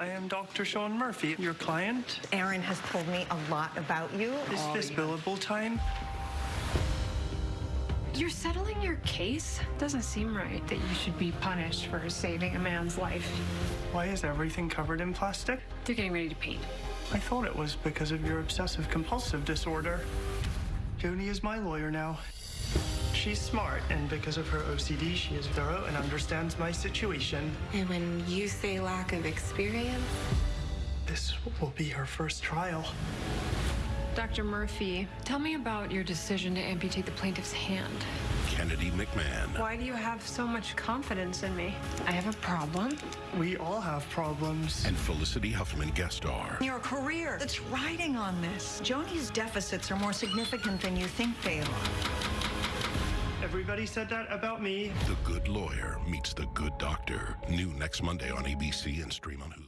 I am Dr. Sean Murphy, your client. Aaron has told me a lot about you. Is this billable time? You're settling your case? Doesn't seem right that you should be punished for saving a man's life. Why is everything covered in plastic? They're getting ready to paint. I thought it was because of your obsessive compulsive disorder. Joni is my lawyer now. She's smart, and because of her OCD, she is thorough and understands my situation. And when you say lack of experience, This will be her first trial. Dr. Murphy, tell me about your decision to amputate the plaintiff's hand. Kennedy McMann. Why do you have so much confidence in me? I have a problem. We all have problems. And Felicity Huffman guest star. Your career that's riding on this. Joni's deficits are more significant than you think they are. Everybody said that about me. The Good Lawyer meets the Good Doctor. New next Monday on ABC and stream on Hulu.